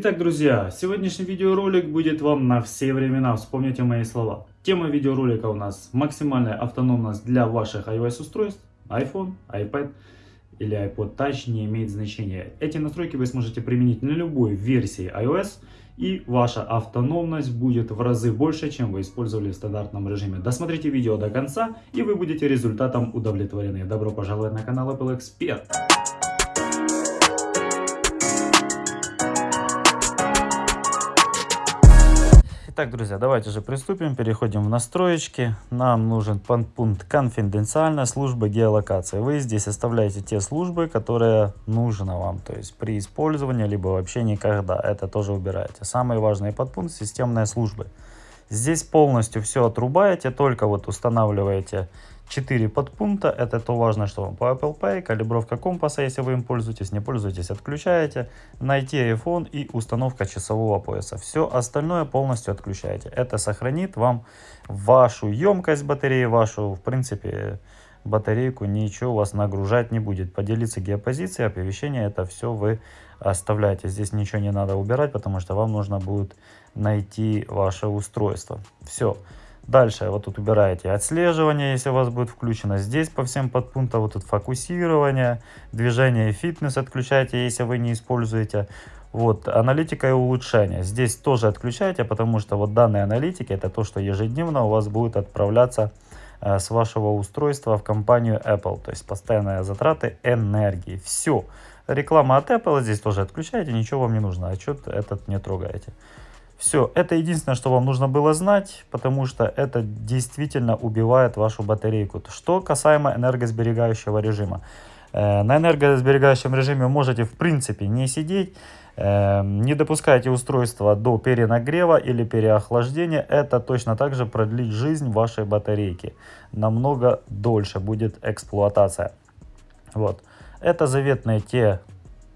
Итак, друзья, сегодняшний видеоролик будет вам на все времена, вспомните мои слова. Тема видеоролика у нас максимальная автономность для ваших iOS устройств, iPhone, iPad или iPod Touch не имеет значения. Эти настройки вы сможете применить на любой версии iOS и ваша автономность будет в разы больше, чем вы использовали в стандартном режиме. Досмотрите видео до конца и вы будете результатом удовлетворены. Добро пожаловать на канал Apple Expert. Итак, друзья, давайте же приступим. Переходим в настроечки. Нам нужен пункт конфиденциальная служба геолокации. Вы здесь оставляете те службы, которые нужно вам. То есть при использовании, либо вообще никогда. Это тоже убираете. Самый важный подпункт системные службы. Здесь полностью все отрубаете, только вот устанавливаете 4 подпункта. Это то важно, что вам по Apple Pay, калибровка компаса, если вы им пользуетесь, не пользуетесь, отключаете. Найти iPhone и установка часового пояса. Все остальное полностью отключаете. Это сохранит вам вашу емкость батареи, вашу, в принципе, батарейку, ничего вас нагружать не будет. Поделиться геопозицией, оповещение, это все вы оставляете. Здесь ничего не надо убирать, потому что вам нужно будет найти ваше устройство. Все. Дальше вот тут убираете отслеживание, если у вас будет включено. Здесь по всем подпунктам вот тут фокусирование, движение и фитнес отключайте, если вы не используете. Вот, аналитика и улучшение. Здесь тоже отключайте, потому что вот данные аналитики это то, что ежедневно у вас будет отправляться э, с вашего устройства в компанию Apple. То есть постоянные затраты энергии. Все. Реклама от Apple здесь тоже отключайте, ничего вам не нужно. Отчет этот не трогаете. Все, это единственное, что вам нужно было знать, потому что это действительно убивает вашу батарейку. Что касаемо энергосберегающего режима. Э, на энергосберегающем режиме можете в принципе не сидеть, э, не допускайте устройство до перенагрева или переохлаждения. Это точно так же продлит жизнь вашей батарейки. Намного дольше будет эксплуатация. Вот. Это заветные те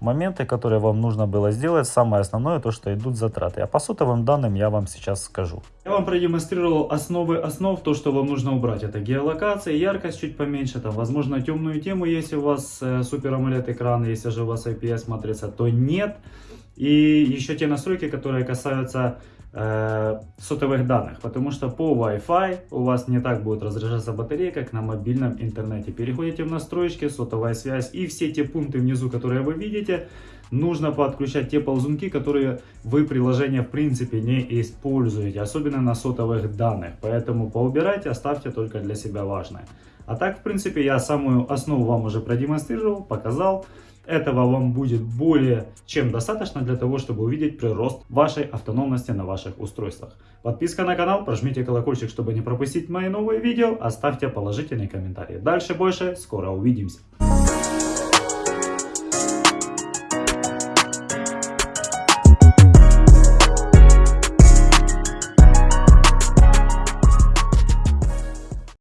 моменты, которые вам нужно было сделать. Самое основное, то, что идут затраты. А по сотовым данным я вам сейчас скажу. Я вам продемонстрировал основы основ, то, что вам нужно убрать. Это геолокация, яркость чуть поменьше, там, возможно, темную тему, если у вас э, супер AMOLED экран, если же у вас IPS матрица, то нет. И еще те настройки, которые касаются э, сотовых данных, потому что по Wi-Fi у вас не так будет разряжаться батарея, как на мобильном интернете. Переходите в настройки, сотовая связь и все те пункты внизу, которые вы видите, нужно подключать те ползунки, которые вы приложение в принципе не используете, особенно на сотовых данных. Поэтому поубирайте, оставьте только для себя важное. А так, в принципе, я самую основу вам уже продемонстрировал, показал. Этого вам будет более чем достаточно для того, чтобы увидеть прирост вашей автономности на ваших устройствах. Подписка на канал, прожмите колокольчик, чтобы не пропустить мои новые видео, оставьте положительный комментарий. Дальше больше, скоро увидимся.